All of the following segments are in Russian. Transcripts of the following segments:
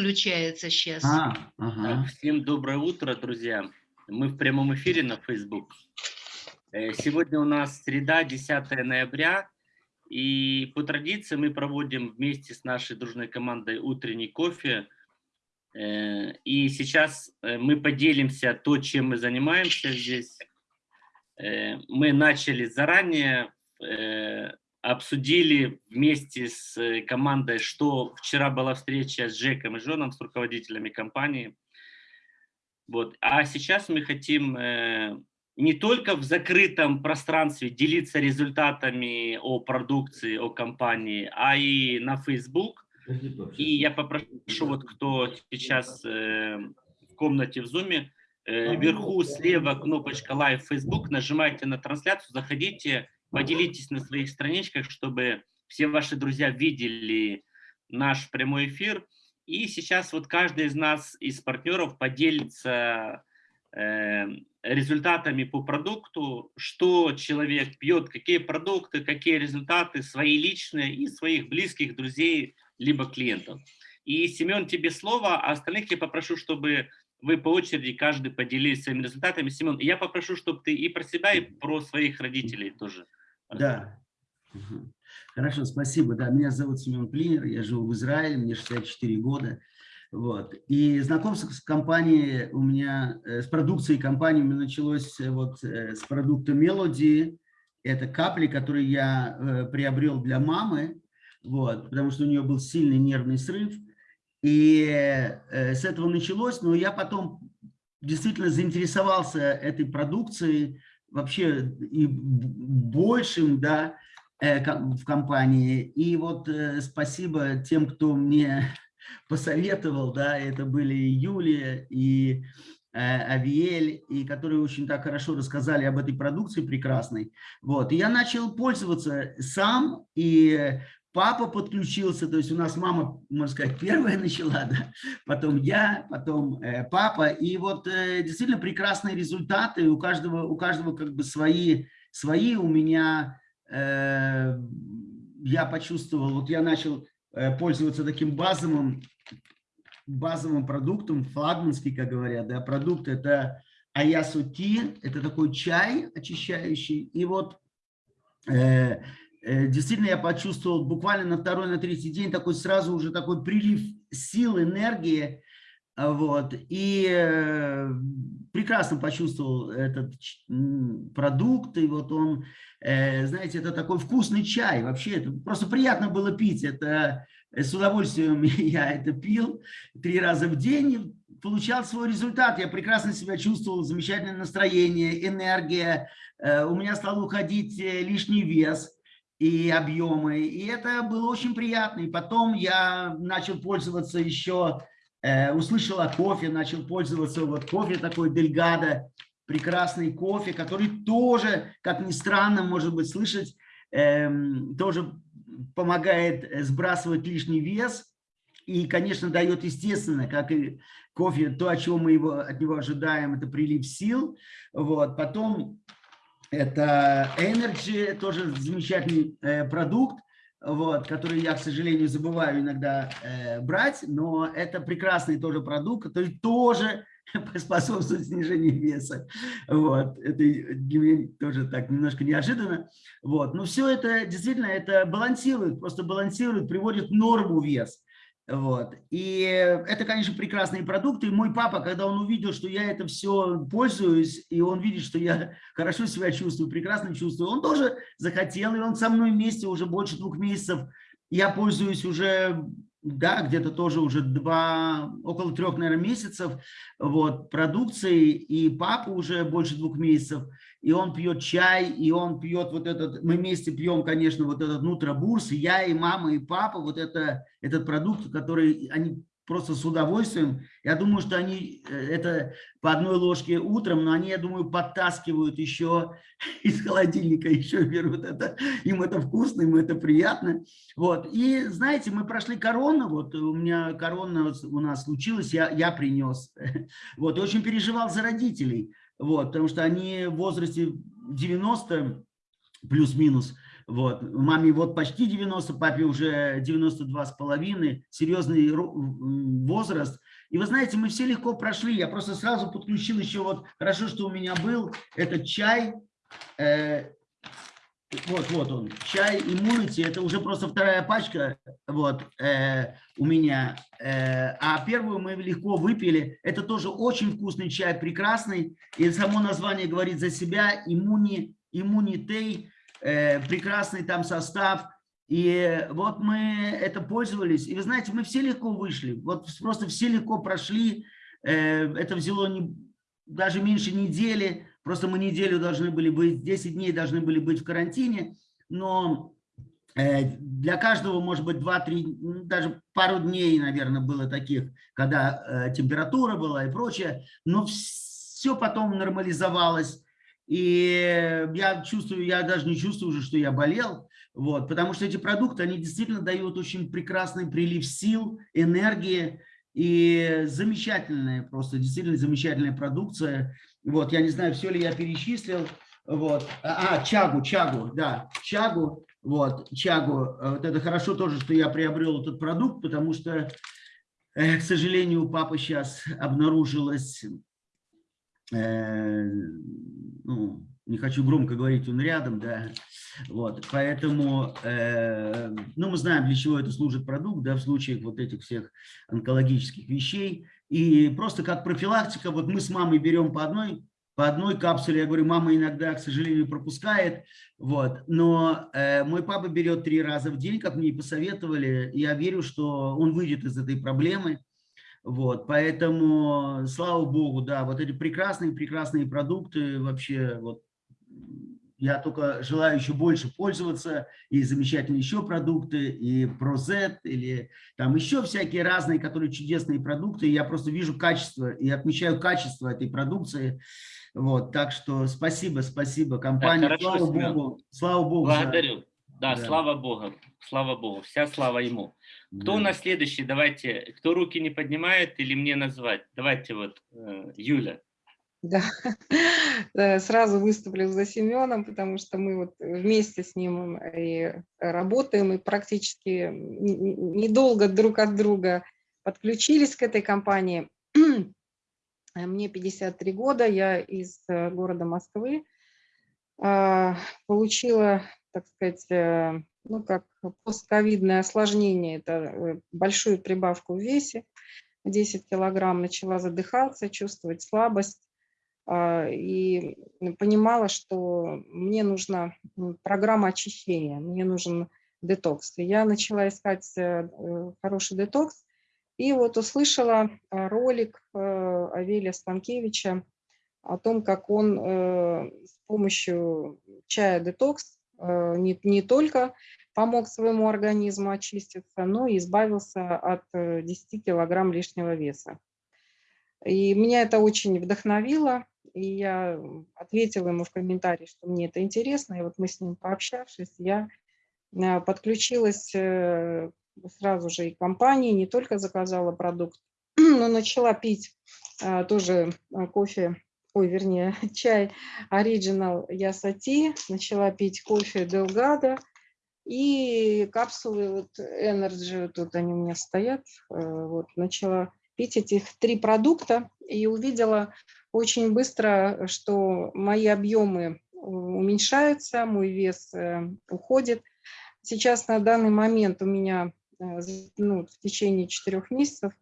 включается сейчас. А, ага. Всем доброе утро, друзья. Мы в прямом эфире на Facebook. Э, сегодня у нас среда, 10 ноября. И по традиции мы проводим вместе с нашей дружной командой утренний кофе. Э, и сейчас э, мы поделимся то, чем мы занимаемся здесь. Мы начали заранее обсудили вместе с э, командой, что вчера была встреча с Джеком и Жоном, с руководителями компании. Вот. А сейчас мы хотим э, не только в закрытом пространстве делиться результатами о продукции, о компании, а и на Facebook. И я попрошу, вот кто сейчас э, в комнате в Zoom, э, вверху слева кнопочка Live Facebook, нажимайте на трансляцию, заходите, Поделитесь на своих страничках, чтобы все ваши друзья видели наш прямой эфир. И сейчас вот каждый из нас, из партнеров, поделится э, результатами по продукту, что человек пьет, какие продукты, какие результаты, свои личные и своих близких, друзей, либо клиентов. И, Семен, тебе слово, а остальных я попрошу, чтобы вы по очереди каждый поделились своими результатами. Семен, я попрошу, чтобы ты и про себя, и про своих родителей тоже да. Хорошо, спасибо. Да, меня зовут Семен Плинер, я живу в Израиле, мне 64 года. Вот. И знакомство с компанией у меня, э, с продукцией компании у меня началось э, вот э, с продукта Melody. Это капли, которые я приобрел для мамы, вот, потому что у нее был сильный нервный срыв. И с этого началось, но я потом действительно заинтересовался этой продукцией, вообще и большим, да, э, в компании. И вот э, спасибо тем, кто мне посоветовал, да, это были Юлия и э, Авиэль, и которые очень так хорошо рассказали об этой продукции прекрасной. Вот, и я начал пользоваться сам, и папа подключился, то есть у нас мама, можно сказать, первая начала, да? потом я, потом э, папа, и вот э, действительно прекрасные результаты, у каждого, у каждого как бы свои, свои. У меня, э, я почувствовал, вот я начал э, пользоваться таким базовым, базовым продуктом, флагманский, как говорят, да, продукт это аясути, это такой чай очищающий, и вот э, действительно я почувствовал буквально на второй, на третий день такой сразу уже такой прилив сил, энергии, а, вот, и э, прекрасно почувствовал этот продукт, и вот он, э, знаете, это такой вкусный чай, вообще, это просто приятно было пить, это с удовольствием я это пил три раза в день, получал свой результат, я прекрасно себя чувствовал, замечательное настроение, энергия, у меня стал уходить лишний вес, и объемы. И это было очень приятно. И потом я начал пользоваться еще, э, услышал о кофе, начал пользоваться вот кофе такой Дельгадо, прекрасный кофе, который тоже, как ни странно, может быть, слышать, э, тоже помогает сбрасывать лишний вес. И, конечно, дает, естественно, как и кофе, то, о чем мы его, от него ожидаем, это прилив сил. Вот. Потом это Energy, тоже замечательный э, продукт, вот, который я, к сожалению, забываю иногда э, брать, но это прекрасный тоже продукт, который тоже способствует снижению веса. Вот, это для меня тоже так немножко неожиданно. Вот, но все это действительно это балансирует, просто балансирует, приводит в норму вес. Вот. И это, конечно, прекрасные продукты. И мой папа, когда он увидел, что я это все пользуюсь, и он видит, что я хорошо себя чувствую, прекрасно чувствую, он тоже захотел, и он со мной вместе уже больше двух месяцев. Я пользуюсь уже, да, где-то тоже уже два, около трех, наверное, месяцев вот, продукцией, и папа уже больше двух месяцев и он пьет чай, и он пьет вот этот, мы вместе пьем, конечно, вот этот нутробурс, и я, и мама, и папа, вот это, этот продукт, который они просто с удовольствием. Я думаю, что они э, это по одной ложке утром, но они, я думаю, подтаскивают еще из холодильника, еще берут это. Им это вкусно, им это приятно. Вот. И знаете, мы прошли корону, вот у меня корона у нас случилась, я, я принес. Вот, и очень переживал за родителей вот, потому что они в возрасте 90 плюс-минус, Вот. Маме вот почти 90, папе уже 92 с половиной, серьезный возраст. И вы знаете, мы все легко прошли. Я просто сразу подключил еще вот, хорошо, что у меня был этот чай, э, вот, вот он, чай иммунити, это уже просто вторая пачка вот, э, у меня. Э, а первую мы легко выпили. Это тоже очень вкусный чай, прекрасный. И само название говорит за себя. Иммуни, иммунитей, э, прекрасный там состав. И вот мы это пользовались. И вы знаете, мы все легко вышли. Вот просто все легко прошли. Э, это взяло не, даже меньше недели. Просто мы неделю должны были быть, 10 дней должны были быть в карантине, но э, для каждого, может быть, 2-3, даже пару дней, наверное, было таких, когда э, температура была и прочее, но все потом нормализовалось. И я чувствую, я даже не чувствую уже, что я болел, вот, потому что эти продукты, они действительно дают очень прекрасный прилив сил, энергии, и замечательная, просто действительно замечательная продукция. Вот, я не знаю, все ли я перечислил. Вот. А, а, чагу, чагу, да, чагу, вот, чагу. Вот это хорошо тоже, что я приобрел этот продукт, потому что, э, к сожалению, у папы сейчас обнаружилось, э, ну, не хочу громко говорить, он рядом, да, вот, поэтому, э, ну, мы знаем, для чего это служит продукт, да, в случае вот этих всех онкологических вещей, и просто как профилактика, вот мы с мамой берем по одной, по одной капсуле, я говорю, мама иногда, к сожалению, пропускает, вот, но э, мой папа берет три раза в день, как мне и посоветовали, я верю, что он выйдет из этой проблемы, вот, поэтому, слава богу, да, вот эти прекрасные-прекрасные продукты вообще, вот, я только желаю еще больше пользоваться, и замечательные еще продукты, и ProZ, или там еще всякие разные, которые чудесные продукты. Я просто вижу качество и отмечаю качество этой продукции. Вот, так что спасибо, спасибо компании. Хорошо, слава Семен. Богу. Слава Богу. Благодарю. Да, да, слава Богу. Слава Богу. Вся слава Ему. Кто да. у нас следующий? Давайте. Кто руки не поднимает или мне назвать? Давайте вот, э, Юля. Да, сразу выступлю за Семеном, потому что мы вот вместе с ним и работаем, и практически недолго друг от друга подключились к этой компании. Мне 53 года, я из э, города Москвы. А, получила, так сказать, э, ну как постковидное осложнение, это э, большую прибавку в весе, 10 килограмм, начала задыхаться, чувствовать слабость и понимала, что мне нужна программа очищения, мне нужен детокс. И я начала искать э, хороший детокс, и вот услышала а, ролик э, Авелия Станкевича о том, как он э, с помощью чая детокс не, не только помог своему организму очиститься, но и избавился от 10 килограмм лишнего веса. И меня это очень вдохновило, и я ответила ему в комментарии, что мне это интересно, и вот мы с ним пообщавшись, я э, подключилась э, сразу же и к компании, не только заказала продукт, но начала пить э, тоже кофе, ой, вернее, чай Original Ясати, начала пить кофе Delgado, и капсулы вот Energy, тут они у меня стоят, вот, начала пить этих три продукта и увидела очень быстро, что мои объемы э, уменьшаются, мой вес э, уходит. Сейчас на данный момент у меня э, ну, в течение четырех месяцев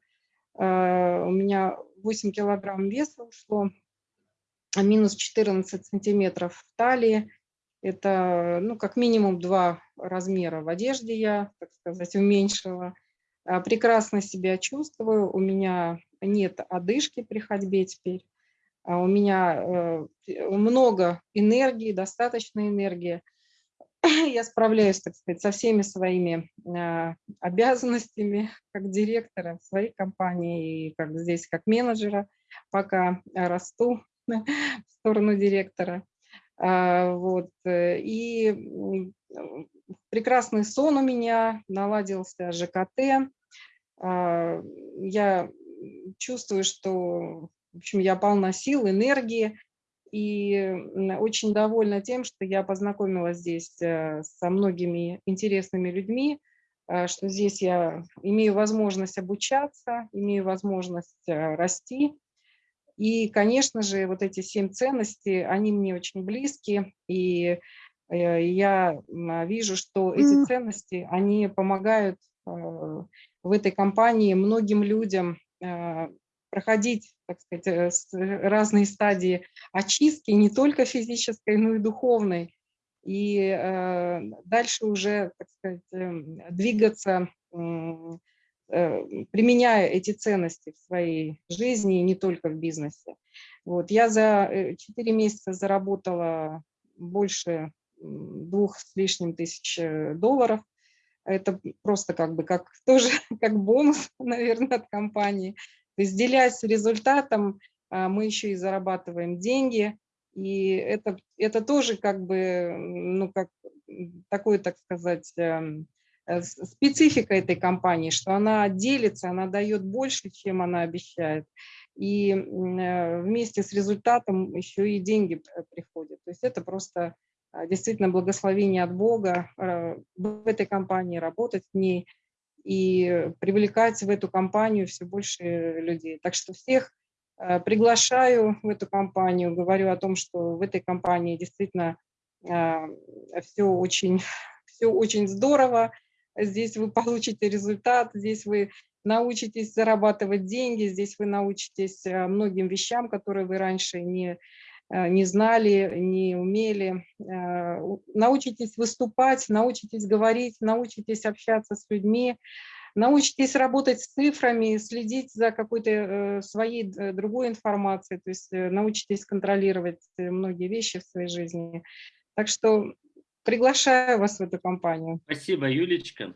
у меня 8 килограмм веса ушло, минус 14 сантиметров в талии. Это ну, как минимум два размера в одежде я, так сказать, уменьшила. Прекрасно себя чувствую, у меня нет одышки при ходьбе теперь. А у меня э, много энергии, достаточно энергии. Я справляюсь, так сказать, со всеми своими а, обязанностями как директора своей компании и как здесь как менеджера, пока расту в сторону директора. А, вот. Э, и прекрасный сон у меня, наладился ЖКТ. Я чувствую, что в общем, я полна сил, энергии. И очень довольна тем, что я познакомилась здесь э, со многими интересными людьми, э, что здесь я имею возможность обучаться, имею возможность э, расти. И, конечно же, вот эти семь ценностей, они мне очень близки, и я вижу, что эти ценности, они помогают в этой компании многим людям проходить, так сказать, э, с- разные стадии очистки, не только физической, но и духовной. И э, дальше уже, так сказать, эм, двигаться, э, применяя эти ценности в своей жизни, и не только в бизнесе. Вот. Я за 4 месяца заработала больше двух с лишним тысяч э, долларов. Это просто как бы как тоже как бонус, наверное, от компании. Делясь результатом, а, мы еще и зарабатываем деньги. И это, это тоже как бы, ну, как такой, так сказать, эм, э, специфика этой компании, что она делится, она дает больше, чем она обещает. И э, вместе с результатом еще и деньги приходят. То есть это просто а, действительно благословение от Бога э, в этой компании, работать в ней и привлекать в эту компанию все больше людей. Так что всех э, приглашаю в эту компанию, говорю о том, что в этой компании действительно все очень, все очень здорово, здесь вы получите результат, здесь вы научитесь зарабатывать деньги, здесь вы научитесь э, многим вещам, которые вы раньше не, не знали, не умели. Э, Научитесь выступать, научитесь говорить, научитесь общаться с людьми, научитесь работать с цифрами, следить за какой-то э, своей э, другой информацией, то есть э, научитесь контролировать э, многие вещи в своей жизни. Так что приглашаю вас в эту компанию. Спасибо, Юлечка.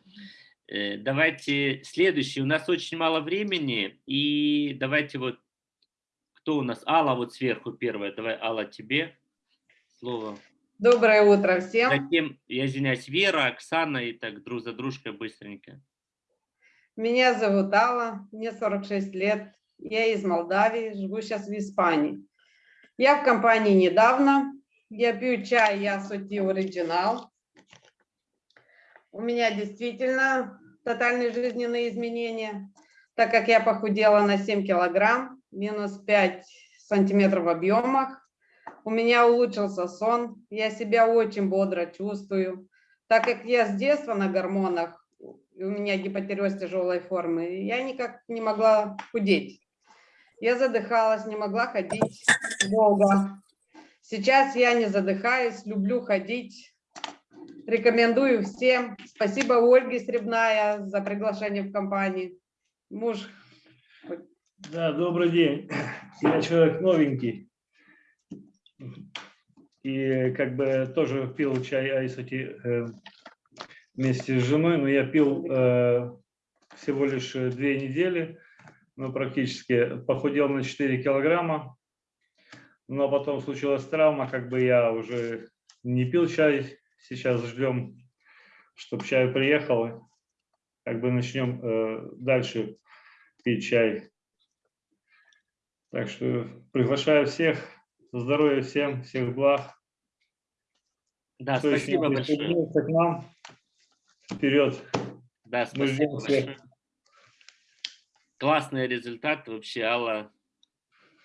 Э, Давайте следующий. У нас очень мало времени. И давайте вот, кто у нас? Алла вот сверху первая. Давай, Алла, тебе слово. Доброе утро всем. Затем, я извиняюсь, Вера, Оксана и так друг за дружкой быстренько. Меня зовут Алла, мне 46 лет. Я из Молдавии, живу сейчас в Испании. Я в компании недавно. Я пью чай Ясути Оригинал. У меня действительно тотальные жизненные изменения, так как я похудела на 7 килограмм, минус 5 сантиметров в объемах. У меня улучшился сон, я себя очень бодро чувствую. Так как я с детства на гормонах, у меня гипотереоз тяжелой формы, я никак не могла худеть. Я задыхалась, не могла ходить долго. Сейчас я не задыхаюсь, люблю ходить. Рекомендую всем. Спасибо Ольге Сребная за приглашение в компанию. Муж Да, добрый день. Я человек новенький. И как бы тоже пил чай айсути э, вместе с женой, но я пил э, всего лишь э, две недели, ну практически похудел на 4 килограмма, но потом случилась травма, как бы я уже не пил чай, сейчас ждем, чтобы чай приехал, как бы начнем э, дальше пить чай. Так что приглашаю всех. Здоровья всем, всех благ. Да, Кто спасибо большое. к нам, вперед. Да, спасибо всех. большое. Классный результат вообще, Алла.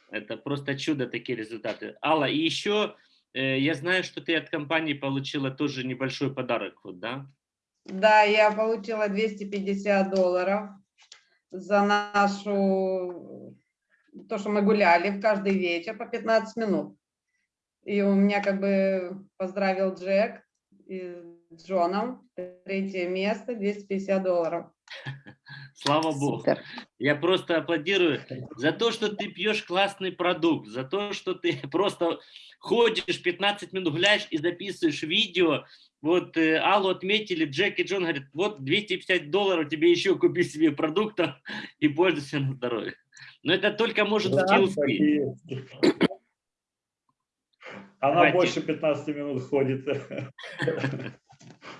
Это просто чудо, такие результаты. Алла, и еще э, я знаю, что ты от компании получила тоже небольшой подарок, вот, да? Да, я получила 250 долларов за нашу, то, что мы гуляли в каждый вечер по 15 минут. И у меня как бы поздравил Джек и с Джоном, третье место, 250 долларов. Слава Богу. Супер. Я просто аплодирую за то, что ты пьешь классный продукт, за то, что ты просто ходишь 15 минут, гуляешь и записываешь видео. Вот э, Аллу отметили, Джек и Джон говорят, вот 250 долларов тебе еще купи себе продуктов и пользуйся на здоровье. Но это только может Да, скилл Так и спить. есть. Она Давайте. больше 15 минут ходит.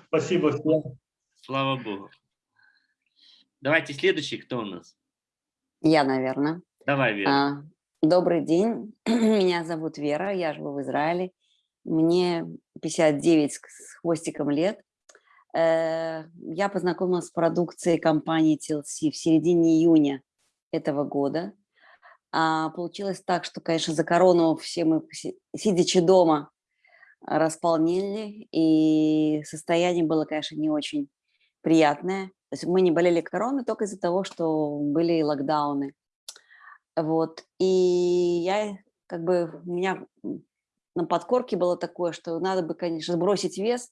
Спасибо всем. Слава Богу. Давайте следующий, кто у нас? Я, наверное. Давай, Вера. А, Добрый день, меня зовут Вера, я живу в Израиле, мне 59 с с хвостиком лет. Э, Я познакомилась с продукцией компании TLC в середине июня этого года. А Получилось так, что, конечно, за корону все мы, си- сидячи дома, располнели, и состояние было, конечно, не очень приятное. То есть мы не болели короной только из-за того, что были локдауны. Вот. И я как бы у меня на подкорке было такое, что надо бы, конечно, сбросить вес,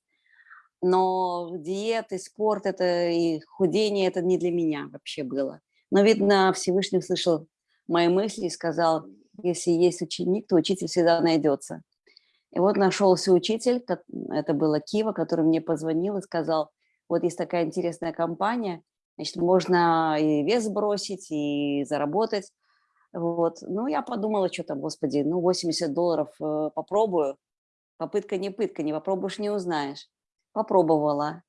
но диеты, спорт это и худение это не для меня вообще было. Но, видно, Всевышний услышал мои мысли и сказал, если есть ученик, то учитель всегда найдется. И вот нашелся учитель, это была Кива, который мне позвонил и сказал, вот есть такая интересная компания, значит, можно и вес сбросить, и заработать. Вот. Ну, я подумала, что там, господи, ну, 80 долларов э, попробую. Попытка не пытка, не попробуешь, не узнаешь. Попробовала.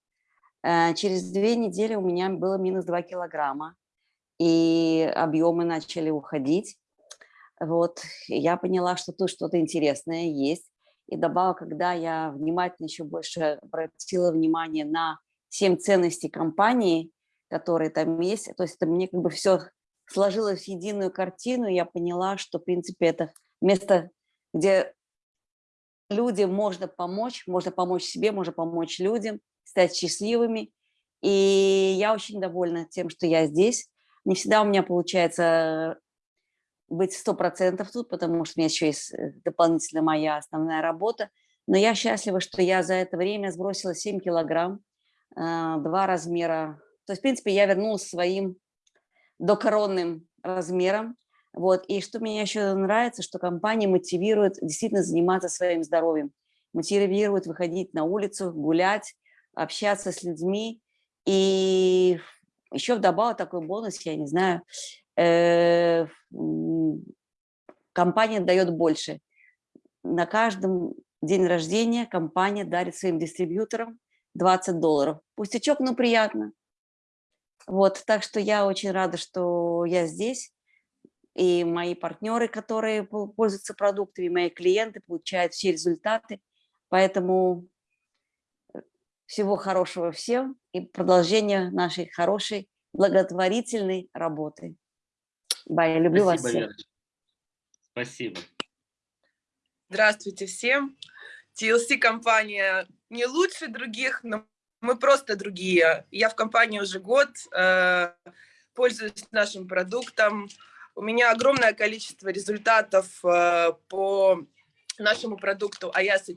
Э, Через две недели у меня было минус 2 килограмма, и объемы начали уходить. Вот. Я поняла, что тут что-то интересное есть. И добавок, когда я внимательно еще больше обратила внимание на семь ценностей компании, которые там есть, то есть это мне как бы все сложилось в единую картину, я поняла, что, в принципе, это место, где людям можно помочь, можно помочь себе, можно помочь людям, стать счастливыми. И я очень довольна тем, что я здесь. Не всегда у меня получается быть сто процентов тут, потому что у меня еще есть э, дополнительно моя основная работа. Но я счастлива, что я за это время сбросила 7 килограмм, а, два размера. То есть, в принципе, я вернулась своим докоронным размерам. Вот. И что мне еще нравится, что компания мотивирует действительно заниматься своим здоровьем, мотивирует выходить на улицу, гулять, общаться с людьми. И еще вдобавок такой бонус, я не знаю, э, компания дает больше. На каждом день рождения компания дарит своим дистрибьюторам 20 долларов. Пустячок, но приятно. Вот, так что я очень рада, что я здесь. И мои партнеры, которые пол- пользуются продуктами, мои клиенты получают все результаты. Поэтому э, всего хорошего всем и продолжения нашей хорошей благотворительной работы. Бай, я люблю вас Спасибо, всех. Верочка. Спасибо. Здравствуйте всем. TLC компания не лучше других, но мы просто другие. Я в компании уже год, э, пользуюсь нашим продуктом. У меня огромное количество результатов э, по нашему продукту Ayasa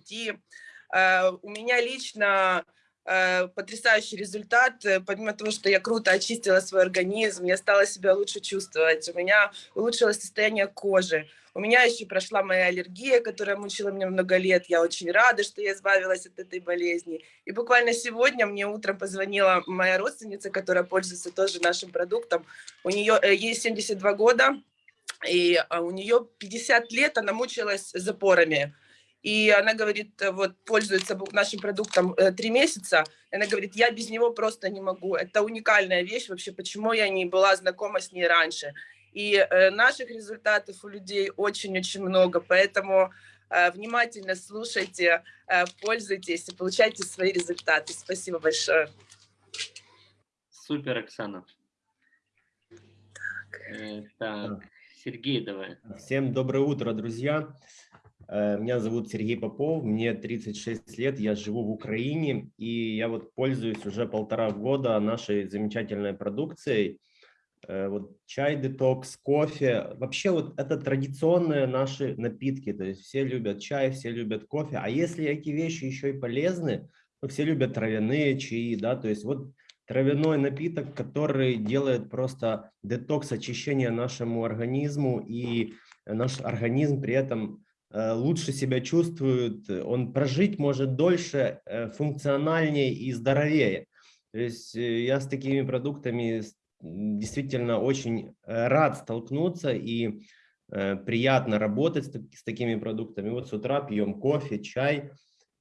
Э, У меня лично потрясающий результат. Э, Помимо того, что я круто очистила свой организм, я стала себя лучше чувствовать. У меня улучшилось состояние кожи. У меня еще прошла моя аллергия, которая мучила меня много лет. Я очень рада, что я избавилась от этой болезни. И буквально сегодня мне утром позвонила моя родственница, которая пользуется тоже нашим продуктом. У нее э, ей 72 года, и а, у нее 50 лет она мучилась запорами. И она говорит, э, вот пользуется нашим продуктом э, три месяца. И Она говорит, я без него просто не могу. Это уникальная вещь вообще, почему я не была знакома с ней раньше. И э, наших результатов у людей очень-очень много, поэтому внимательно слушайте, пользуйтесь и получайте свои результаты. Спасибо большое. Супер, Оксана. Э, Так, Сергей, давай. Всем доброе утро, друзья. Э, Меня зовут Сергей Попов, мне 36 лет, я живу в Украине, и я вот пользуюсь уже полтора года нашей замечательной продукцией. Э, Вот чай, детокс, кофе. Вообще вот это традиционные наши напитки, то есть все любят чай, все любят кофе. А если эти вещи еще и полезны, ну, все любят травяные чаи, да, то есть вот травяной напиток, который делает просто детокс, очищение нашему организму, и наш организм при этом лучше себя чувствует, он прожить может дольше, э, функциональнее и здоровее. То есть э, я с такими продуктами действительно очень э, рад столкнуться и э, приятно работать с, так- с такими продуктами. Вот с утра пьем кофе, чай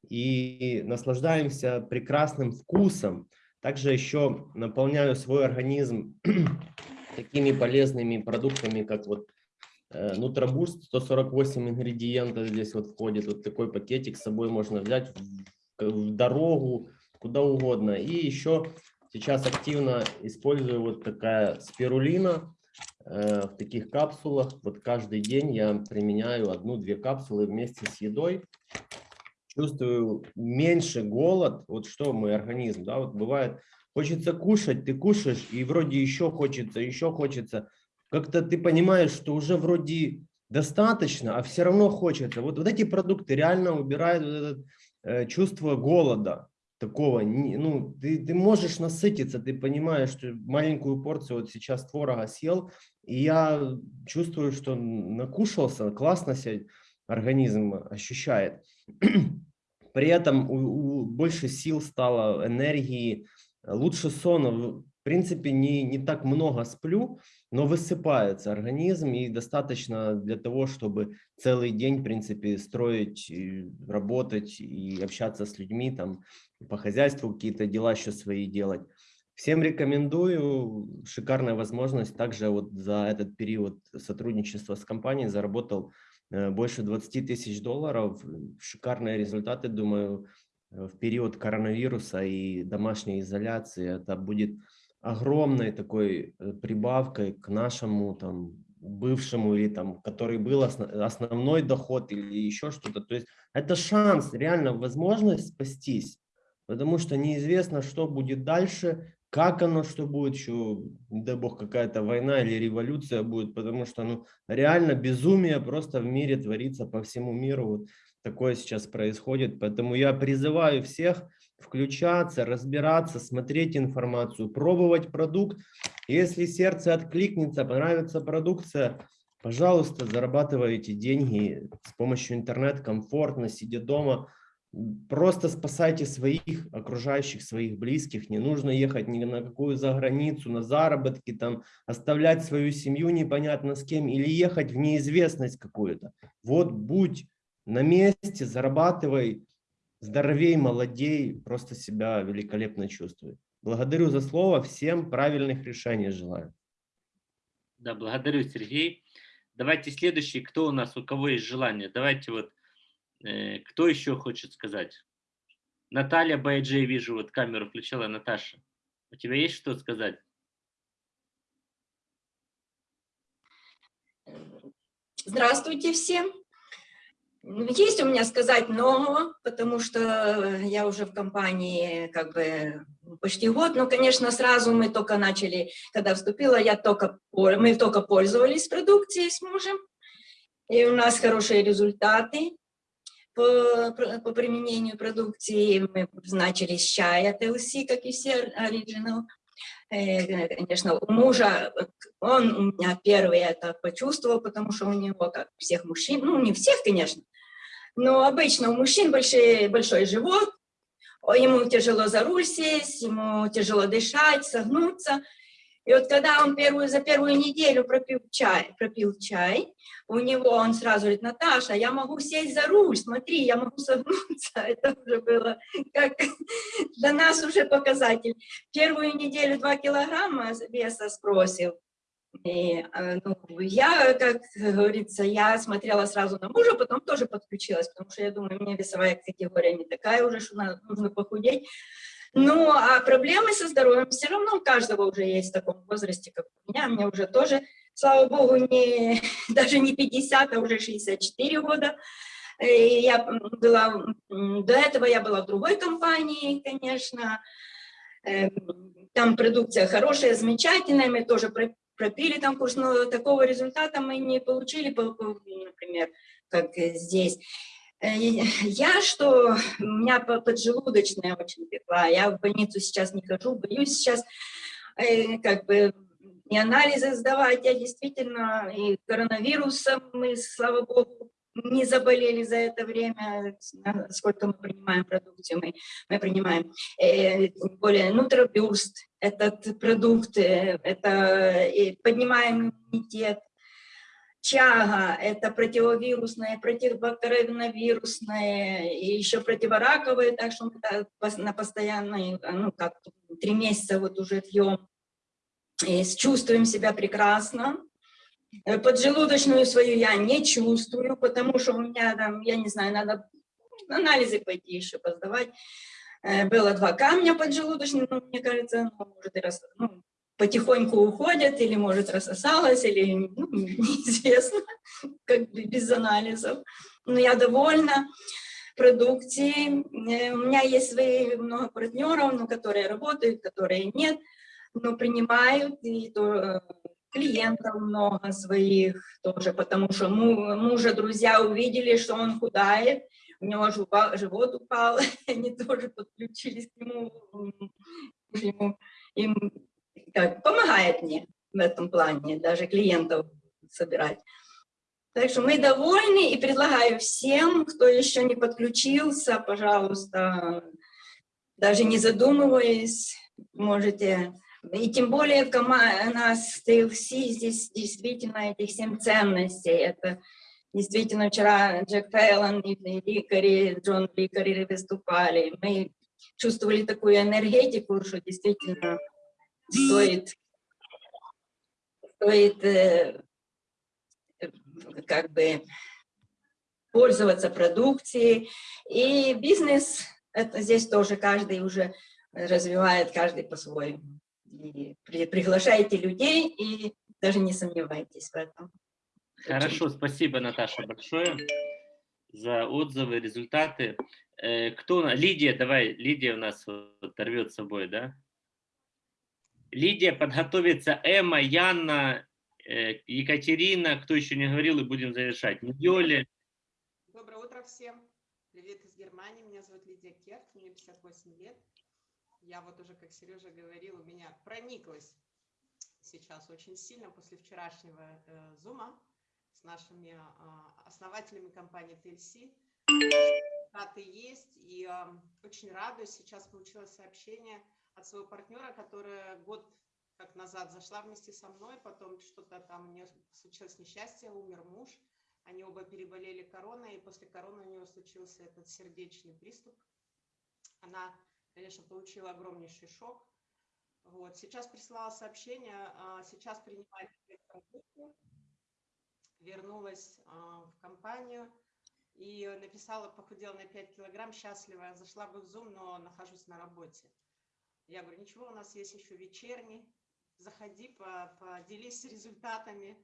и наслаждаемся прекрасным вкусом. Также еще наполняю свой организм такими полезными продуктами, как вот Э, Нутробурст 148 ингредиентов здесь вот входит. Вот такой пакетик с собой можно взять в дорогу, куда угодно. И еще сейчас активно использую вот такая спирулина э, в таких капсулах. Вот каждый день я применяю одну-две капсулы вместе с едой. Чувствую меньше голод. Вот что мой организм, да, вот бывает, хочется кушать, ты кушаешь, и вроде еще хочется, еще хочется как-то ты понимаешь, что уже вроде достаточно, а все равно хочется. Вот, вот эти продукты реально убирают вот это э, чувство голода такого. Не, ну, ты, ты можешь насытиться, ты понимаешь, что маленькую порцию вот сейчас творога съел, и я чувствую, что накушался, классно себя организм ощущает. При этом у, у, больше сил стало, энергии, лучше сон. В принципе, не, не так много сплю, но высыпается организм и достаточно для того, чтобы целый день, в принципе, строить, работать и общаться с людьми, там по хозяйству какие-то дела еще свои делать. Всем рекомендую, шикарная возможность. Также вот за этот период сотрудничества с компанией заработал э, больше 20 тысяч долларов. Шикарные результаты, думаю, э, в период коронавируса и домашней изоляции. Это будет огромной такой э, прибавкой к нашему там бывшему или там, который был основной доход или еще что-то. То есть это шанс, реально возможность спастись, потому что неизвестно, что будет дальше, как оно, что будет еще, не дай бог, какая-то война или революция будет, потому что ну, реально безумие просто в мире творится по всему миру. Вот такое сейчас происходит. Поэтому я призываю всех включаться, разбираться, смотреть информацию, пробовать продукт. Если сердце откликнется, понравится продукция, пожалуйста, зарабатывайте деньги с помощью интернет комфортно, сидя дома. Просто спасайте своих окружающих, своих близких. Не нужно ехать ни на какую заграницу, на заработки, там, оставлять свою семью непонятно с кем или ехать в неизвестность какую-то. Вот будь на месте, зарабатывай, здоровей, молодей, просто себя великолепно чувствует. Благодарю за слово, всем правильных решений желаю. Да, благодарю, Сергей. Давайте следующий, кто у нас, у кого есть желание. Давайте вот, э, кто еще хочет сказать? Наталья Байджей, вижу, вот камеру включила, Наташа. У тебя есть что сказать? Здравствуйте всем. Есть у меня сказать много, потому что я уже в компании как бы почти год, но, конечно, сразу мы только начали, когда вступила, я только, мы только пользовались продукцией с мужем, и у нас хорошие результаты по, по применению продукции. Мы начали с чая TLC, как и все Original. Э, конечно, у мужа, он у меня первый это почувствовал, потому что у него, как всех мужчин, ну, не всех, конечно, но обычно у мужчин большой, большой живот, ему тяжело за руль сесть, ему тяжело дышать, согнуться. И вот когда он первую, за первую неделю пропил чай, пропил чай, у него он сразу говорит, Наташа, я могу сесть за руль, смотри, я могу согнуться. Это уже было как для нас уже показатель. Первую неделю 2 килограмма веса сбросил. И, э, ну, я, как говорится, я смотрела сразу на мужа, потом тоже подключилась, потому что я думаю, мне весовая категория не такая уже, что нужно похудеть. Ну, а проблемы со здоровьем все равно у каждого уже есть в таком возрасте, как у меня. Мне уже тоже, слава богу, не, даже не 50, а уже 64 года. И я была, до этого я была в другой компании, конечно. Эм, там продукция хорошая, замечательная, мы тоже пропили там курс, но такого результата мы не получили, например, как здесь. Э, я что, у меня поджелудочная очень пекла, я в больницу сейчас не хожу, боюсь сейчас э, как бы и анализы сдавать, я действительно и коронавирусом мы, слава богу, не заболели за это время, сколько мы принимаем продукцию, мы, мы принимаем. Э, более нутробюрст, этот продукт, э, это поднимаем иммунитет. Чага – это противовирусное, противокоронавирусное, и еще противораковое, так что мы на постоянной, ну как, три месяца вот уже пьем, и чувствуем себя прекрасно Э, Поджелудочную свою я не чувствую, потому что у меня там, я не знаю, надо анализы пойти еще поздавать. Э, Было два камня поджелудочных, но мне кажется, ну, может, и рас- ну, потихоньку уходят, или, может, рассосалось, или ну, неизвестно, как бы без анализов. Но я довольна продукцией. Э, У меня есть свои много партнеров, ну, которые работают, которые нет, но принимают, и то, э, клиентов много своих тоже, потому что му- мужа друзья увидели, что он худает, у него живот упал, они тоже подключились к нему, им как, помогает мне в этом плане, даже клиентов собирать. Так что мы довольны и предлагаю всем, кто еще не подключился, пожалуйста, даже не задумываясь, можете и тем более у нас TLC здесь действительно этих семь ценностей. Это действительно вчера Джек Фейлон и Ликари, Джон Ликари выступали. Мы чувствовали такую энергетику, что действительно стоит, стоит э, как бы пользоваться продукцией. И бизнес, это здесь тоже каждый уже развивает, каждый по-своему и при- приглашайте людей и даже не сомневайтесь в этом. Хорошо, спасибо, Наташа, большое за отзывы, результаты. Э, Кто? Лидия, давай, Лидия у нас вот рвет с собой, да? Лидия, подготовится Эмма, Яна, э, Екатерина, кто еще не говорил, и будем завершать. Ньоли. Доброе утро всем. Привет из Германии. Меня зовут Лидия Керт, мне 58 лет. Я вот уже, как Сережа говорил, у меня прониклась сейчас очень сильно после вчерашнего э, зума с нашими а, основателями компании TLC. Результаты есть, и а, очень радуюсь. Сейчас получила сообщение от своего партнера, которая год как назад зашла вместе со мной, потом что-то там у нее случилось несчастье, умер муж. Они оба переболели короной, и после короны у нее случился этот сердечный приступ. Она, конечно, получила огромнейший шок. Вот. Сейчас прислала сообщение, а, сейчас принимает вернулась а, в компанию и написала, похудела на 5 килограмм, счастлива, зашла бы в Zoom, но нахожусь на работе. Я говорю, ничего, у нас есть еще вечерний, заходи, по- поделись результатами,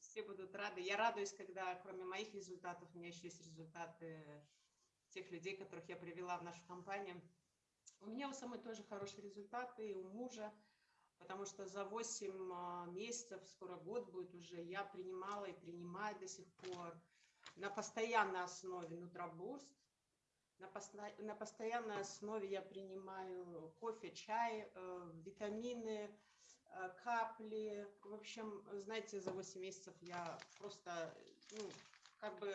все будут рады. Я радуюсь, когда кроме моих результатов у меня еще есть результаты тех людей, которых я привела в нашу компанию. У меня у самой тоже хорошие результаты, и у мужа, потому что за 8 а, месяцев, скоро год будет уже, я принимала и принимаю до сих пор на постоянной основе Нутробурст. На, посто- на постоянной основе я принимаю кофе, чай, э, витамины, э, капли. В общем, знаете, за 8 месяцев я просто, ну, как бы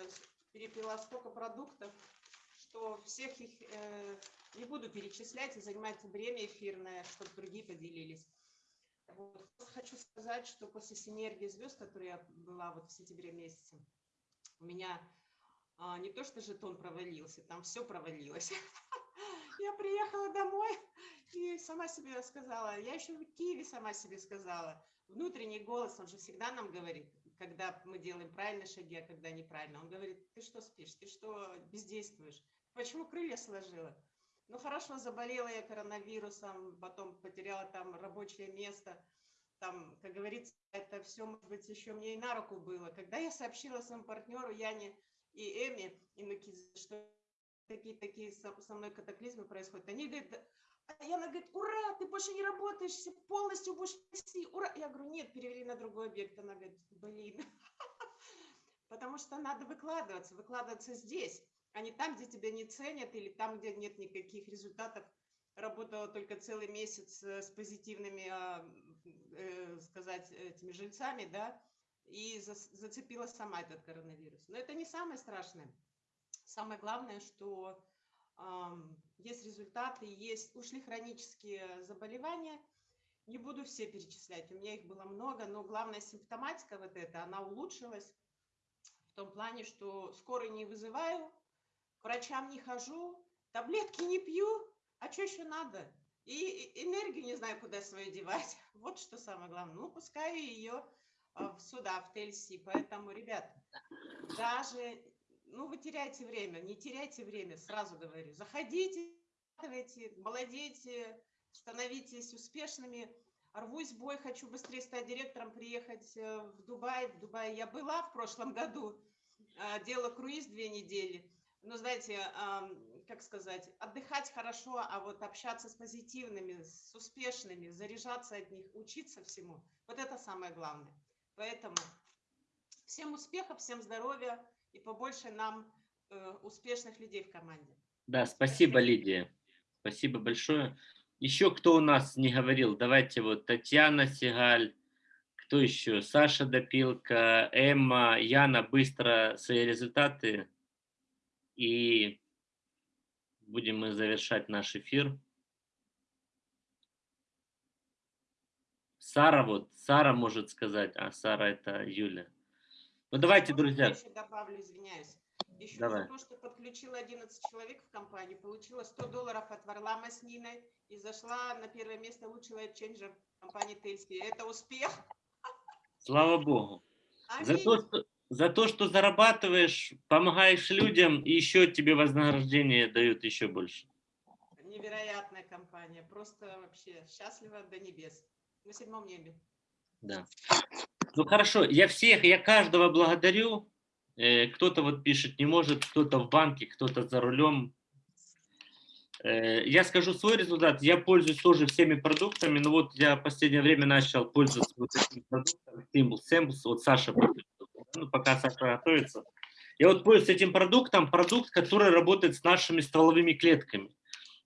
перепила столько продуктов, что всех их э, не буду перечислять и занимать время эфирное, чтобы другие поделились. Вот. Хочу сказать, что после синергии звезд, которой я была вот в сентябре месяце, у меня а, не то что жетон провалился, там все провалилось. Я приехала домой и сама себе сказала, я еще в Киеве сама себе сказала, внутренний голос, он же всегда нам говорит, когда мы делаем правильные шаги, а когда неправильно. Он говорит, ты что спишь, ты что бездействуешь, почему крылья сложила? Ну хорошо, заболела я коронавирусом, потом потеряла там рабочее место, там, как говорится, это все, может быть, еще мне и на руку было. Когда я сообщила своему партнеру Яне и Эми, и Нукидзе, что такие-такие со, мной катаклизмы происходят, они говорят, а Яна говорит, ура, ты больше не работаешь, полностью будешь вести, ура. Я говорю, нет, перевели на другой объект. Она говорит, блин, потому что надо выкладываться, выкладываться здесь, а не там, где тебя не ценят, или там, где нет никаких результатов. Работала только целый месяц э, с позитивными, а, э, сказать, этими жильцами, да, и зацепила сама этот коронавирус. Но это не самое страшное. Самое главное, что ам, есть результаты, есть, ушли хронические заболевания. Не буду все перечислять, у меня их было много, но главная симптоматика вот эта, она улучшилась в том плане, что скорой не вызываю, к врачам не хожу, таблетки не пью, а что еще надо? И энергию не знаю, куда свою девать. Вот что самое главное. Ну, пускай ее а, сюда, в ТЛС. Поэтому, ребят, даже, ну, вы теряете время, не теряйте время, сразу говорю. Заходите, молодейте, становитесь успешными. Рвусь бой, хочу быстрее стать директором, приехать э, в Дубай. В Дубае я была в прошлом году, а, делала круиз две недели. Ну, знаете, как сказать, отдыхать хорошо, а вот общаться с позитивными, с успешными, заряжаться от них, учиться всему. Вот это самое главное. Поэтому всем успехов, всем здоровья и побольше нам э, успешных людей в команде. Да, спасибо, Лидия. Спасибо большое. Еще кто у нас не говорил? Давайте вот Татьяна Сигаль, кто еще? Саша Допилка, Эмма, Яна, быстро свои результаты. И будем мы завершать наш эфир. Сара вот, Сара может сказать, а Сара это Юля. Ну давайте, друзья. Я еще добавлю, извиняюсь. Еще Давай. за то, что подключила 11 человек в компанию, получила 100 долларов от Варлама с Ниной и зашла на первое место лучшего лайфченджер компании Тельси. Это успех. Слава Богу. За Аминь. то, что, за то, что зарабатываешь, помогаешь людям, и еще тебе вознаграждение дают еще больше. Невероятная компания. Просто вообще счастлива до небес. На седьмом небе. Да. Ну хорошо, я всех, я каждого благодарю. Э, Кто-то вот пишет, не может, кто-то в банке, кто-то за рулем. Э, Я скажу свой результат. Я пользуюсь тоже всеми продуктами, но вот я в последнее время начал пользоваться вот этим продуктом, Symbols, Symbols. вот Саша, ну, пока Саша готовится. Я вот пользуюсь этим продуктом, продукт, который работает с нашими стволовыми клетками.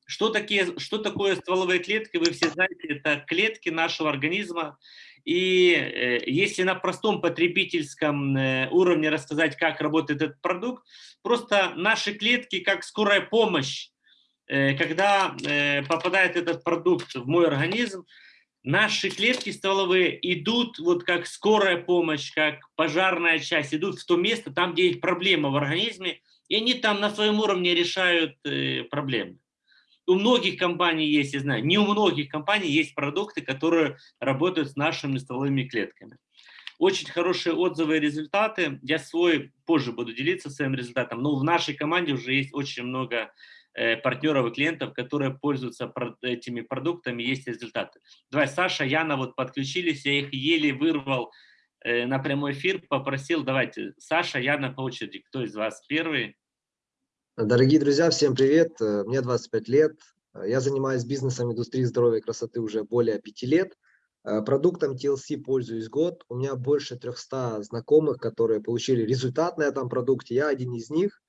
Что, такие, что такое стволовые клетки, вы все знаете, это клетки нашего организма. И э, если на простом потребительском э, уровне рассказать, как работает этот продукт, просто наши клетки, как скорая помощь, э, когда попадает этот продукт в мой организм, наши клетки стволовые идут вот как скорая помощь, как пожарная часть, идут в то место, там, где есть проблема в организме, и они там на своем уровне решают э, проблемы. У многих компаний есть, я знаю, не у многих компаний есть продукты, которые работают с нашими стволовыми клетками. Очень хорошие отзывы и результаты. Я свой позже буду делиться своим результатом, но в нашей команде уже есть очень много партнеров и клиентов, которые пользуются этими продуктами, есть результаты. Давай, Саша, Яна вот подключились, я их еле вырвал э, на прямой эфир, попросил, давайте, Саша, Яна по очереди, кто из вас первый? Дорогие друзья, всем привет. Э, Мне 25 лет. Э, Я занимаюсь бизнесом индустрии здоровья и красоты уже более 5 лет. Э, Продуктом TLC пользуюсь год. У меня больше 300 знакомых, которые получили результат на этом продукте. Я один из них.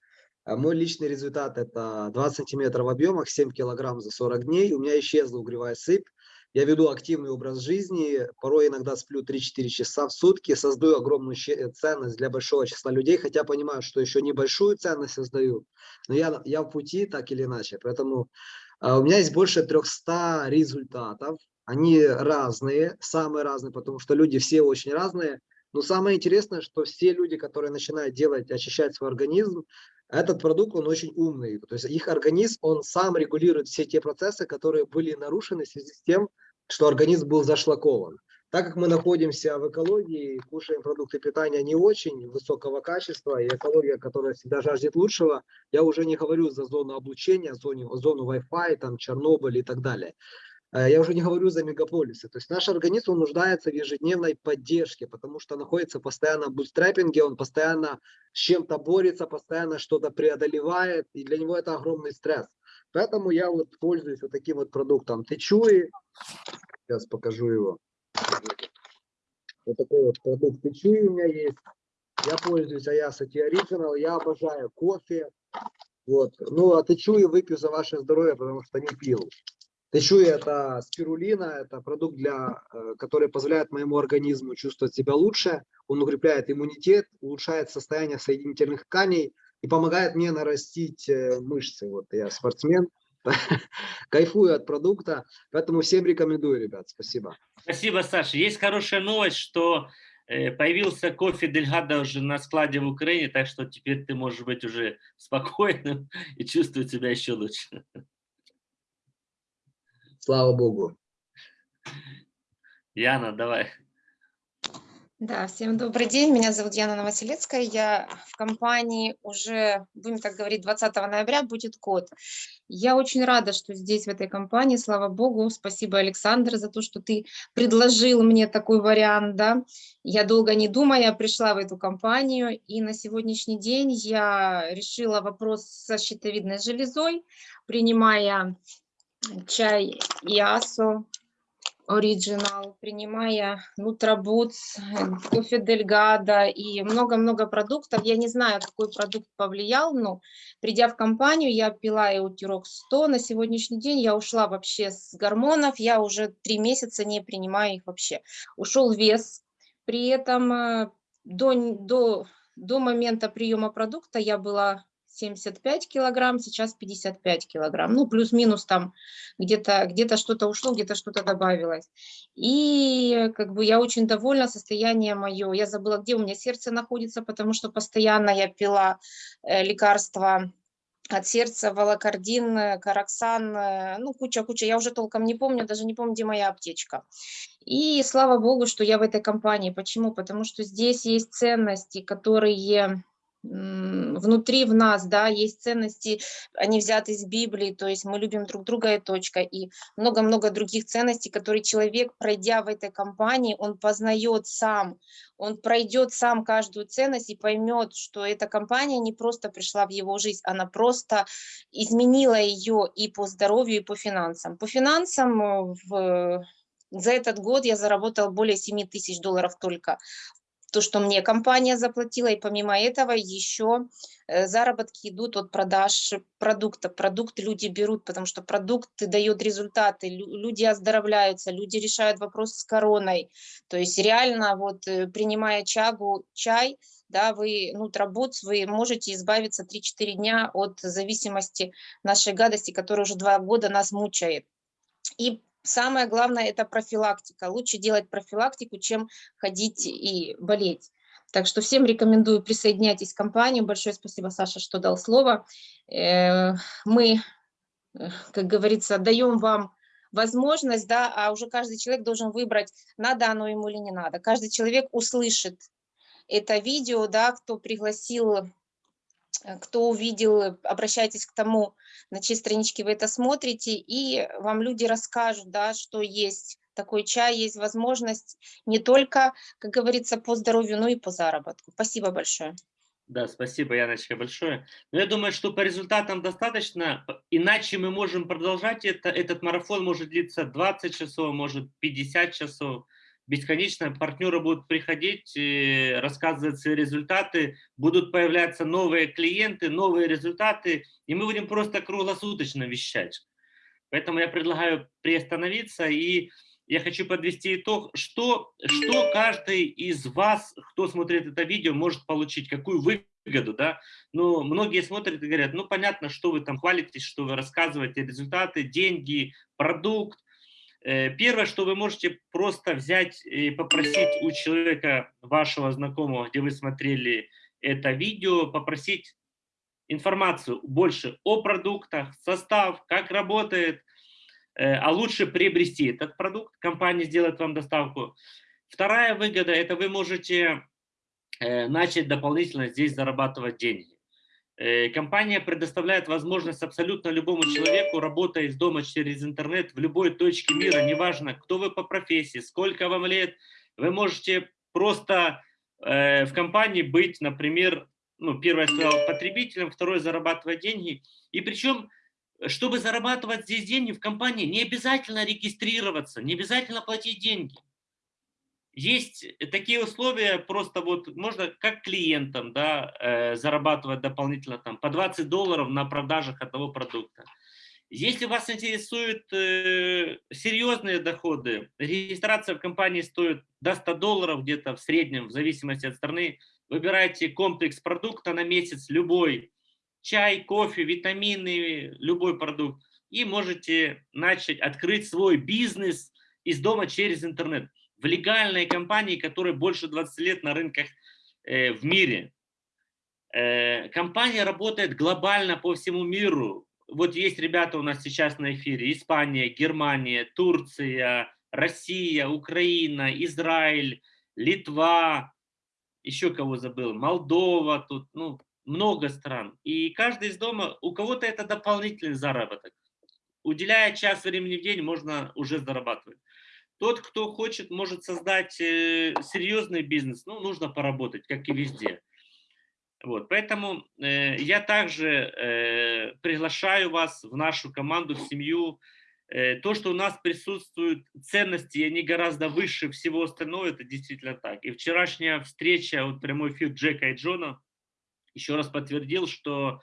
А Мой личный результат – это 20 сантиметров в объемах, 7 килограмм за 40 дней. У меня исчезла угревая сыпь. Я веду активный образ жизни, порой иногда сплю 3-4 часа в сутки, создаю огромную щи- ценность для большого числа людей, хотя понимаю, что еще небольшую ценность создаю, но я, я в пути так или иначе. Поэтому а, у меня есть больше 300 результатов, они разные, самые разные, потому что люди все очень разные. Но самое интересное, что все люди, которые начинают делать, очищать свой организм, этот продукт, он очень умный. То есть их организм, он сам регулирует все те процессы, которые были нарушены в связи с тем, что организм был зашлакован. Так как мы находимся в экологии, кушаем продукты питания не очень высокого качества, и экология, которая всегда жаждет лучшего, я уже не говорю за зону облучения, зону, зону Wi-Fi, там, Чернобыль и так далее. Э, Я уже не говорю за мегаполисы. То есть наш организм он нуждается в ежедневной поддержке, потому что находится постоянно в бутстрапинге, он постоянно с чем-то борется, постоянно что-то преодолевает, и для него это огромный стресс. Поэтому я вот пользуюсь вот таким вот продуктом Течуи. Сейчас покажу его. Вот такой вот продукт Течуи у меня есть. Я пользуюсь Tea Original, я обожаю кофе. Вот. Ну, а Течуи выпью за ваше здоровье, потому что не пил. Течуи это спирулина, это продукт, для, э, который позволяет моему организму чувствовать себя лучше. Он укрепляет иммунитет, улучшает состояние соединительных тканей и помогает мне нарастить э, мышцы. Вот я спортсмен, кайфую от продукта, поэтому всем рекомендую, ребят. Спасибо. Спасибо, Саша. Есть хорошая новость, что э, появился кофе Дельгада уже на складе в Украине, так что теперь ты можешь быть уже спокойным и чувствовать себя еще лучше. Слава Богу. Яна, давай. Да, всем добрый день. Меня зовут Яна Новоселецкая. Я в компании уже, будем так говорить, 20 ноября будет год. Я очень рада, что здесь, в этой компании. Слава Богу. Спасибо, Александр, за то, что ты предложил мне такой вариант. Да? Я долго не думая пришла в эту компанию. И на сегодняшний день я решила вопрос со щитовидной железой, принимая чай Иасо, Original, принимая Nutraboots, кофе Дельгада и много-много продуктов. Я не знаю, какой продукт повлиял, но придя в компанию, я пила Эутирок 100. На сегодняшний день я ушла вообще с гормонов, я уже три месяца не принимаю их вообще. Ушел вес, при этом э, до, до, до момента приема продукта я была 75 килограмм, сейчас 55 килограмм. Ну, плюс-минус там где-то где, -то, что-то ушло, где-то что-то добавилось. И как бы я очень довольна состоянием мое. Я забыла, где у меня сердце находится, потому что постоянно я пила э, лекарства от сердца, волокордин, караксан, э, ну, куча-куча, я уже толком не помню, даже не помню, где моя аптечка. И слава богу, что я в этой компании. Почему? Потому что здесь есть ценности, которые внутри в нас, да, есть ценности, они взяты из Библии, то есть мы любим друг друга и точка, и много-много других ценностей, которые человек, пройдя в этой компании, он познает сам, он пройдет сам каждую ценность и поймет, что эта компания не просто пришла в его жизнь, она просто изменила ее и по здоровью, и по финансам. По финансам э, в за этот год я заработал более 7 тысяч долларов только то, что мне компания заплатила, и помимо этого еще э, заработки идут от продаж продукта. Продукты люди берут, потому что продукт дает результаты, люди оздоровляются, люди решают вопрос с короной. То есть реально вот э, принимая чагу, чай, да, вы, ну, трабуц, вы можете избавиться 3-4 дня от зависимости нашей гадости, которая уже два года нас мучает. И самое главное – это профилактика. Лучше делать профилактику, чем ходить и болеть. Так что всем рекомендую присоединяйтесь к компании. Большое спасибо, Саша, что дал слово. Э, мы, э, как говорится, даем вам возможность, да, а уже каждый человек должен выбрать, надо оно ему или не надо. Каждый человек услышит это видео, да, кто пригласил кто увидел, обращайтесь к тому, на чьей страничке вы это смотрите, и вам люди расскажут, да, что есть такой чай, есть возможность не только, как говорится, по здоровью, но и по заработку. Спасибо большое. Да, спасибо, Яночка, большое. Но я думаю, что по результатам достаточно, иначе мы можем продолжать это. Этот марафон может длиться 20 часов, может 50 часов бесконечно партнеры будут приходить, рассказывать свои результаты, будут появляться новые клиенты, новые результаты, и мы будем просто круглосуточно вещать. Поэтому я предлагаю приостановиться, и я хочу подвести итог, что, что каждый из вас, кто смотрит это видео, может получить, какую выгоду. Да? Ну, многие смотрят и говорят, ну понятно, что вы там хвалитесь, что вы рассказываете результаты, деньги, продукт, первое, что вы можете просто взять и попросить у человека, вашего знакомого, где вы смотрели это видео, попросить информацию больше о продуктах, состав, как работает, э, а лучше приобрести этот продукт, компания сделает вам доставку. Вторая выгода – это вы можете э, начать дополнительно здесь зарабатывать деньги. Э, компания предоставляет возможность абсолютно любому человеку, работая из дома через интернет в любой точке мира, неважно, кто вы по профессии, сколько вам лет, вы можете просто э, в компании быть, например, ну, первое сказал, потребителем, второе зарабатывать деньги. И причем, чтобы зарабатывать здесь деньги в компании, не обязательно регистрироваться, не обязательно платить деньги. Есть такие условия, просто вот можно как клиентам да, э, зарабатывать дополнительно там, по 20 долларов на продажах одного продукта. Если вас интересуют э, серьезные доходы, регистрация в компании стоит до 100 долларов где-то в среднем, в зависимости от страны. Выбирайте комплекс продукта на месяц, любой, чай, кофе, витамины, любой продукт. И можете начать открыть свой бизнес из дома через интернет в легальной компании, которая больше 20 лет на рынках э, в мире. Э, компания работает глобально по всему миру. Вот есть ребята у нас сейчас на эфире. Испания, Германия, Турция, Россия, Украина, Израиль, Литва, еще кого забыл, Молдова, тут, ну, много стран. И каждый из дома, у кого-то это дополнительный заработок. Уделяя час времени в день, можно уже зарабатывать. Тот, кто хочет, может создать э, серьезный бизнес, ну, нужно поработать, как и везде. Вот, поэтому э, я также э, приглашаю вас в нашу команду, в семью. Э, то, что у нас присутствуют ценности, они гораздо выше всего остального, это действительно так. И вчерашняя встреча, вот прямой эфир Джека и Джона, еще раз подтвердил, что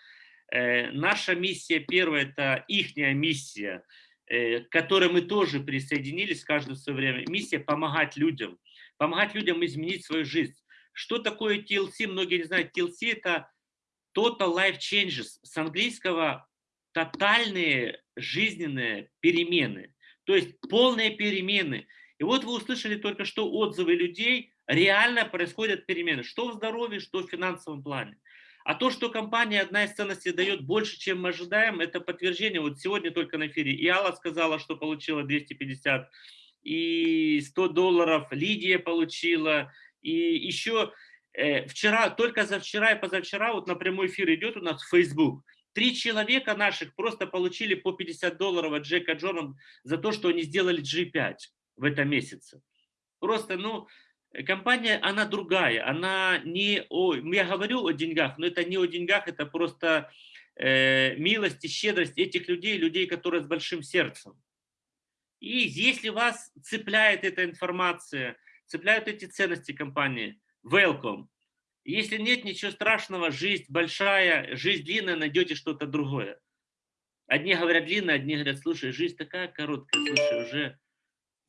э, наша миссия первая – это ихняя миссия, к которой мы тоже присоединились каждое свое время. Миссия – помогать людям, помогать людям изменить свою жизнь. Что такое TLC? Многие не знают. TLC – это Total Life Changes. С английского тотальные жизненные перемены. То есть полные перемены. И вот вы услышали только что отзывы людей, реально происходят перемены, что в здоровье, что в финансовом плане. А то, что компания одна из ценностей дает больше, чем мы ожидаем, это подтверждение. Вот сегодня только на эфире и Алла сказала, что получила 250, и 100 долларов Лидия получила, и еще э, вчера, только за вчера и позавчера, вот на прямой эфир идет у нас Facebook, три человека наших просто получили по 50 долларов от Джека Джона за то, что они сделали G5 в этом месяце. Просто, ну, компания, она другая, она не о, я говорю о деньгах, но это не о деньгах, это просто э, милость и щедрость этих людей, людей, которые с большим сердцем. И если вас цепляет эта информация, цепляют эти ценности компании, welcome. Если нет ничего страшного, жизнь большая, жизнь длинная, найдете что-то другое. Одни говорят длинно, одни говорят, слушай, жизнь такая короткая, слушай, уже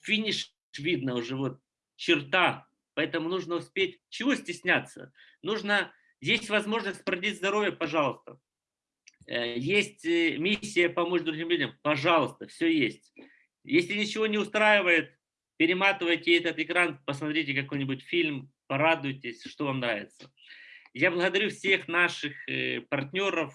финиш видно, уже вот черта Поэтому нужно успеть. Чего стесняться? Нужно, есть возможность продлить здоровье, пожалуйста. Э, есть э, миссия помочь другим людям, пожалуйста, все есть. Если ничего не устраивает, перематывайте этот экран, посмотрите какой-нибудь фильм, порадуйтесь, что вам нравится. Я благодарю всех наших э, партнеров,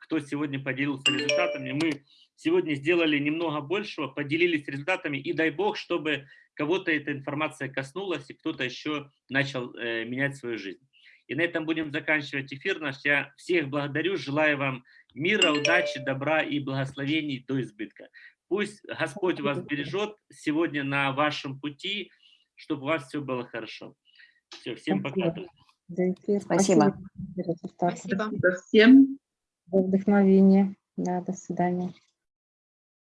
кто сегодня поделился результатами. Мы сегодня сделали немного большего, поделились результатами, и дай бог, чтобы кого-то эта информация коснулась, и кто-то еще начал э, менять свою жизнь. И на этом будем заканчивать эфир наш. Я всех благодарю, желаю вам мира, удачи, добра и благословений до избытка. Пусть Господь вас бережет сегодня на вашем пути, чтобы у вас все было хорошо. Все, всем пока. Спасибо. Спасибо. Спасибо всем. За вдохновение. Да, до свидания.